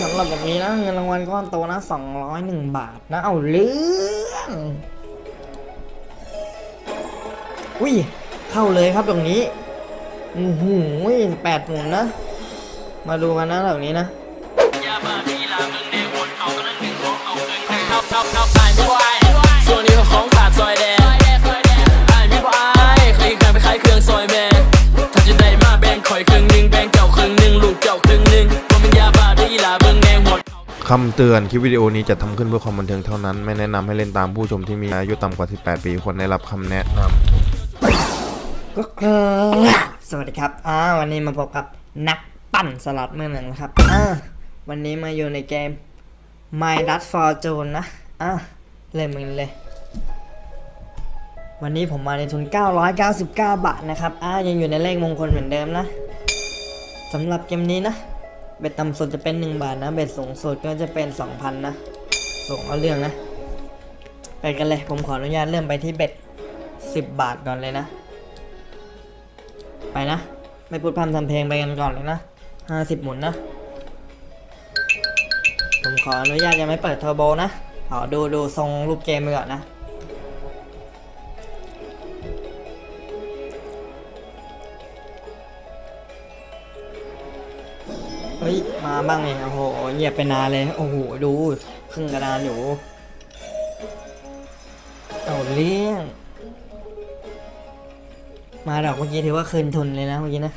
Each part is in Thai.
สำหรับแบบนี้นะเงินรางวัลก้อนโตนะ201บาทนะเอาเรื่องอุ้ยเข้าเลยครับตรงนี้อือหือแปดหมุนนะ มาดูกันนะแบบนี้นะ คำเตือนคลิปวิดีโอนี้จะทำขึ้นเพื่อความบันเทิงเท่านั้น ไม่แนะนำให้เล่นตามผู้ชมที่มีอายุต่ำกว่า 18 ปีควรได้รับคำแนะนำก็ครับสวัสดีครับอ่าวันนี้มาพบกับนักปั่นสล็อตมือหนึ่งนะครับอ่าวันนี้มาอยู่ในเกม My Dust Fortune นะอ่าเล่นมันเลย วันนี้ผมมาในทุน 999 บาทนะครับอ่ายังอยู่ในเลขมงคลเหมือนเดิมนะสำหรับเกมนี้นะ เบ็ดต่ำสุดจะเป็น 1 บาทนะ เบ็ดสูงสุดก็จะเป็น 2,000 นะสูงเอาเรื่องนะ ไปกันเลย ผมขออนุญาตเริ่มไปที่เบ็ด 10 บาทก่อนเลยนะ ไปนะ ไม่พูดพร่ำทำเพลงไปกันก่อนเลยนะห้าสิบหมุนนะ ผมขออนุญาตยังไม่เปิดเทอร์โบนะขอดูดูทรงรูปเกมไปก่อนนะ เฮ้ย มาบ้างเลยโอ้โหเงียบไปนานเลย โอ้โห ดูครึ่งกระดานอยู่เอาเลี้ยง มาดอกเมื่อกี้ถือว่าคืนทุนเลยนะเมื่อกี้นะ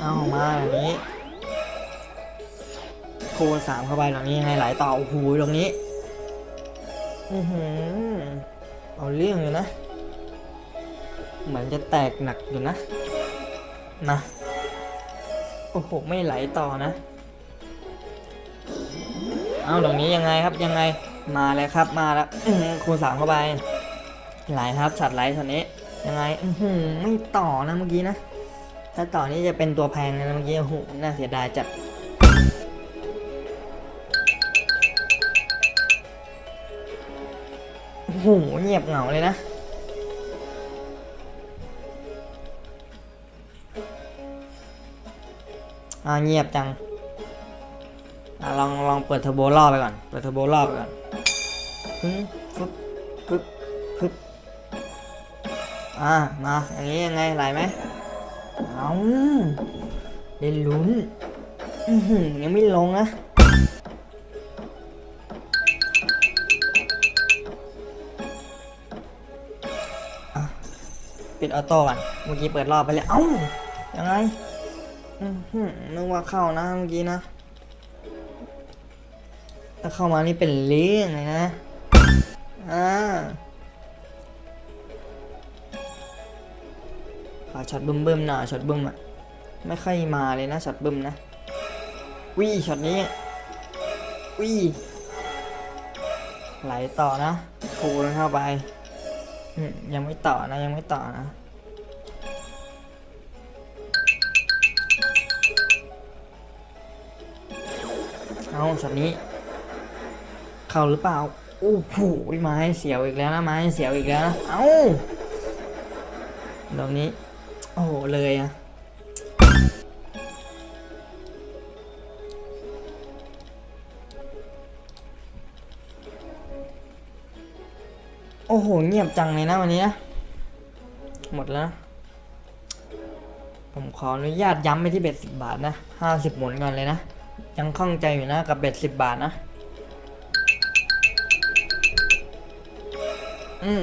เอามาแบบนี้ คูณสามเข้าไปตรงนี้ให้ไหลต่อ โอ้โหตรงนี้ อือหือ เอาเรื่องอยู่นะ เหมือนจะแตกหนักอยู่นะ นะ โอ้โห ไม่ไหลต่อนะ เอาตรงนี้ยังไงครับยังไง มาแล้วครับมาแล้วคูณสามเข้าไป ไหลครับฉัดไหลช็อตนี้ ยังไงอืไม่ต่อนะเมื่อกี้นะ ถ้าต่อนี่จะเป็นตัวแพงเลยนะเมื่อกี้ โอ้โห น่าเสียดายจัดโอ้โหเงียบเหงาเลยนะ อ่าเงียบจังอะลองลองเปิดเทอร์โบรอบไปก่อน เปิดเทอร์โบรอบไปก่อนปึ๊บปึ๊บปึ๊บปึ๊บอ่ามาอย่างนี้ยังไงไหลไหมเอาได้ลุ้นอือหือยังไม่ลงนะปิดออโต้ก่อน เมื่อกี้เปิดรอบไปเลยเอ้า ยังไง นึกว่าเข้านะเมื่อกี้นะ ถ้าเข้ามานี่เป็นเรื่องเลยนะ อ่าขอช็อตบึ้มบึ้มๆหน่อยช็อตบึ้มอะ ไม่ค่อยมาเลยนะช็อตบึ้มนะวิช็อตนี้วิ่ไหลต่อนะคูณเข้าไป ยังไม่ต่อนะยังไม่ต่อนะ เอาช็อตนี้ เข้าหรือเปล่าโอ้โหไม้เสียวอีกแล้วนะไม้เสียวอีกแล้วนะเอ้าดอกนี้ โอ้โหเลยอะโอ้โห เงียบจังเลยนะวันนี้นะ หมดแล้ว ผมขออนุญาตย้ำไปที่เบ็ดสิบบาทนะห้าสิบหมุนก่อนเลยนะ ยังข้องใจอยู่นะกับเบ็ดสิบบาทนะ อืม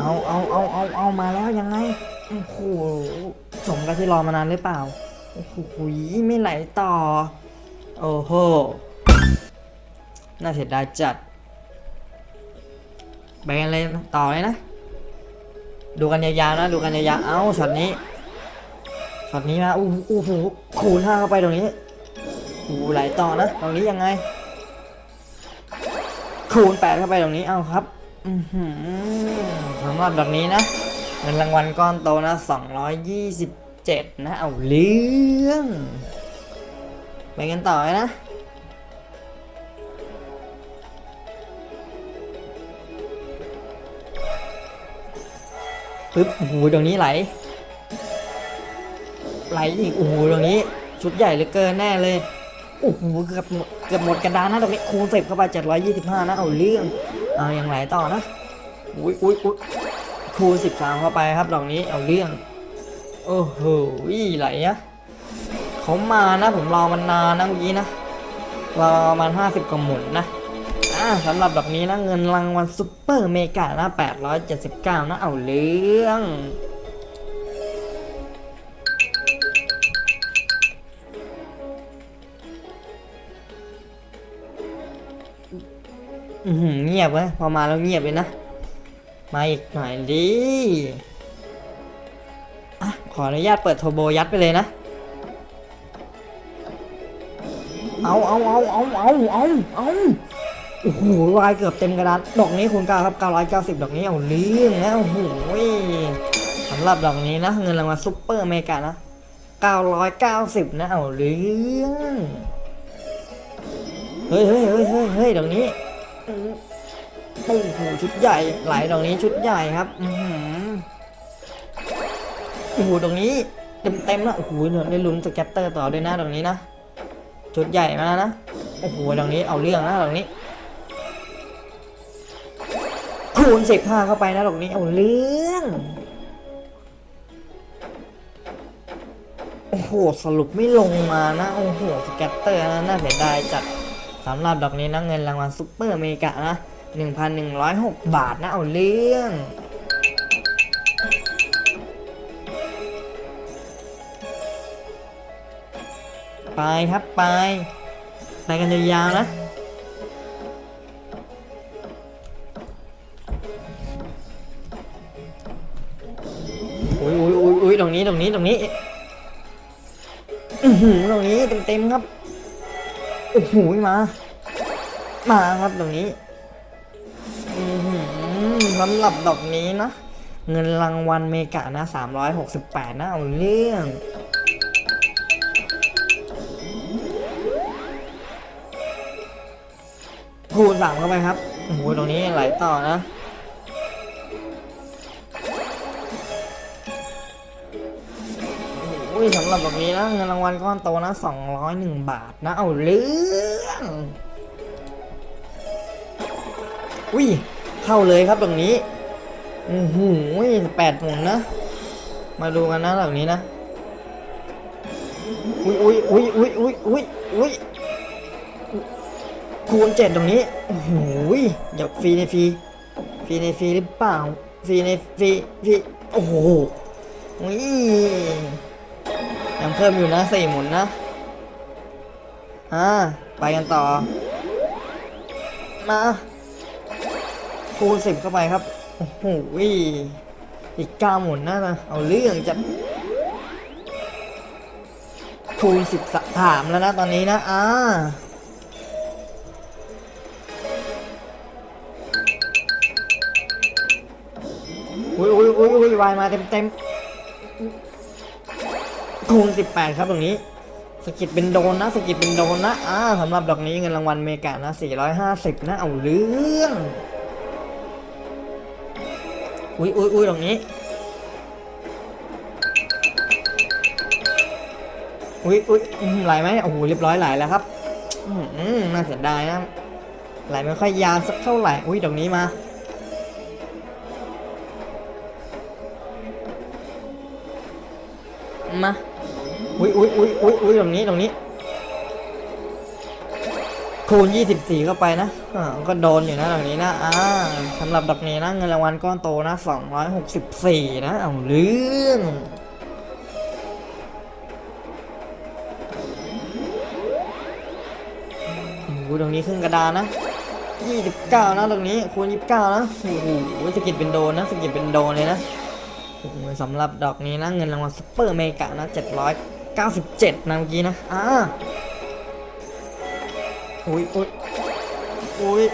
เอาเอาเอาเอาเอามาแล้วยังไง โอ้โห สมกับที่รอมานานหรือเปล่า โอ้โหไม่ไหลต่อ โอ้โห น่าเสียดายจัด ไปกันเลยต่อเลยนะ ดูกันยาวๆนะ ดูกันยาวๆเอ้าช็อตนี้ช็อตนี้มาอู้หูอู้หูคูณห้าเข้าไปตรงนี้อู้ไหลต่อนะตรงนี้ยังไง คูณแปดเข้าไปตรงนี้เอ้าครับอือหือสำหรับแบบนี้นะเงินรางวัลก้อนโตนะ227นะเอาเรื่องไปกันต่อเลยนะ ปึ๊บโอ้โหตรงนี้ไหล ไหลอีกโอ้โหตรงนี้ ชุดใหญ่เหลือเกินแน่เลยโอ้โหเกือบหมดเกือบหมดกระดานนะตรงนี้คูณสิบเข้าไปเจ็ดร้อยยี่สิบห้านะเอาเรื่องเอาอยังไหลต่อนะอุ้ยอุ้ยอุ้ยคูณสิบสามเข้าไปครับดอกนี้เอาเรื่องโอ้โหไหลอะเขามานะผมรอมันนานนะเมื่อกี้นะรอมันห้าสิบกว่าหมุนนะ อ่าสำหรับดอกนี้นะเงินรางวัลซุปเปอร์เมกานะแปดร้อยเจ็ดสิบเก้านะเอาเรื่องเงียบเว้ยพอมาแล้วเงียบเลยนะ มาอีกหน่อยดิอะขออนุญาตเปิดโทโบยัดไปเลยนะ เอาเอาเอาเอาเอาเอาเอา โอ้โหวายเกือบเต็มกระดานดอกนี้คุณก้าครับ990ดอกนี้เอาเรื่องนะโอ้โหสำหรับดอกนี้นะ เงินรางวัลซุปเปอร์เมริกานะ990นะเอาเรื่องเฮ้ยเฮ้ยเฮ้ยเฮ้ยเฮ้ยดอกนี้โอ้โหชุดใหญ่ไหลดอกนี้ชุดใหญ่ครับอืโอ้โหดอกนี้เต็มเต็มนะโอ้โหเนี่ยได้ลุ้นสแกตเตอร์ต่อด้วยนะดอกนี้นะชุดใหญ่มากนะโอ้โหดอกนี้เอาเรื่องนะดอกนี้ คูณสิบห้าเข้าไปนะดอกนี้เอาเรื่องโอ้โหสรุปไม่ลงมานะโอ้โห scatter นะน่าเสียดายจัดสำหรับดอกนี้นะเงินรางวัล super mega นะ1,106 บาทนะเอาเรื่องไปครับไปไปกันยาวๆนะ รงนี้ตรงนี้ตรงนี้หตรงนี้เต็มๆครับโอ้โหมา มาครับตรงนี้สำหรับดอกนี้นะ เงินรางวัลเมกะนะ368นะเอาเรื่องคูณสามเข้าไปครับโอ้โหตรงนี้ไหลต่อนะ อุ้ยสำหรับแบบนี้นะเงินรางวัลก้อนโตนะ201บาทนะเอาเรื่องอุ้ยเข้าเลยครับตรงนี้อือหือแปดหมุนนะ มาดูกันนะแบบนี้นะอุ้ยอุ้ยอุ้ยอุ้ยอุ้ยอุ้ยอุ้ยคูณเจ็ดตรงนี้โอ้โหเดี๋ยวฟรีในฟรีฟรีในฟรีหรือเปล่าฟรีในฟรีฟรีโอ้โหอุ้ ยังเพิ่มอยู่นะสี่หมุนนะอ่าไปกันต่อ มาคูณสิบเข้าไปครับ โอ้โหอีกเก้าหมุนนะนะเอาเรื่องจะคูณสิบสามแล้วนะตอนนี้นะ อ่าอุ้ยอุ้ยอุ้ยอุ้ยวายมาเต็มเต็ม คูณ18 ครับตรงนี้สกิดเป็นโดนนะสกิดเป็นโดนนะอ่าสำหรับดอกนี้เงินรางวัลเมกานะ 450 นะเอาเรื่องอุ้ยอุ้ยอุ้ยตรงนี้อุ้ยอุ้ยไหลไหมโอ้โหเรียบร้อยไหลแล้วครับอืมอืมน่าเสียดายนะไหลไม่ค่อยยาวสักเท่าไหร่อุ้ยตรงนี้มามา อุ้ยอุ้ยอุ้ยอุ้ยอุ้ยตรงนี้ตรงนี้ คูณ24เข้าไปนะอ่าก็โดนอยู่นะตรงนี้นะอ่าสำหรับดอกนี้นะเงินรางวัลก้อนโตนะ264นะเอาเรื่องโอ้ตรงนี้ครึ่งกระดานนะ29นะตรงนี้คูณ29นะโอ้โหสกิดเป็นโดนนะสกิดเป็นโดนเลยนะสำหรับดอกนี้นะเงินรางวัลซุปเปอร์เมกะนะ 97 นะเมื่อกี้นะอ่าอุ้ยอุ้ยอุ้ย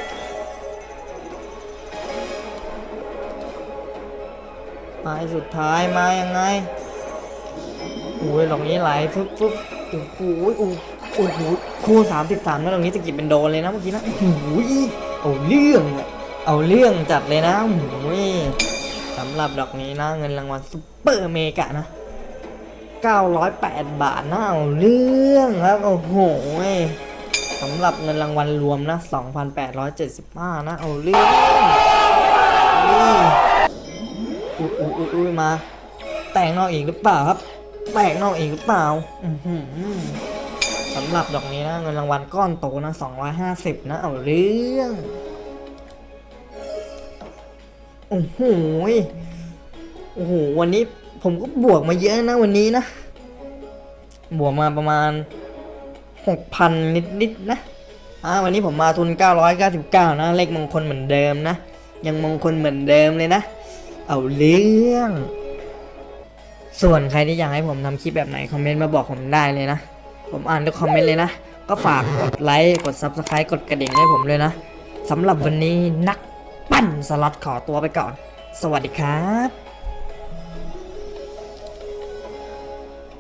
ไปสุดท้ายมายังไงอุ้ยดอกนี้ไหลฟึ๊บฟึ๊บโอ้โหโอ้โอ้โหคูณ33นะตรงนี้สกิดเป็นโดนเลยนะเมื่อกี้นะโอ้โหเอาเรื่องเอาเรื่องจัดเลยนะโอ้โหสสำหรับดอกนี้นะเงินรางวัลซุปเปอร์เมกะนะ 908 บาทนะเอาเรื่องครับ โอ้โหสำหรับเงินรางวัลรวมนะ 2,875 นะ เอาเรื่องอุ้ยอุ้ยอุ้ยอุ้ยมา แต่งนอกอีกหรือเปล่าครับ แต่งนอกอีกหรือเปล่าสำหรับดอกนี้นะ เงินรางวัลก้อนโตนะ 250 นะ เอาเรื่องโอ้โหโอ้โห วันนี้ ผมก็บวกมาเยอะนะวันนี้นะ บวกมาประมาณ 6,000 นิดๆนะ อ่าวันนี้ผมมาทุน 999 นะ เลขมงคลเหมือนเดิมนะ ยังมงคลเหมือนเดิมเลยนะ เอาเรื่อง ส่วนใครที่อยากให้ผมทำคลิปแบบไหน คอมเมนต์มาบอกผมได้เลยนะ ผมอ่านทุกคอมเมนต์เลยนะ ก็ฝากกดไลค์ กด Subscribe กดกระดิ่งให้ผมเลยนะสำหรับวันนี้นักปั้นสล็อตขอตัวไปก่อน สวัสดีครับ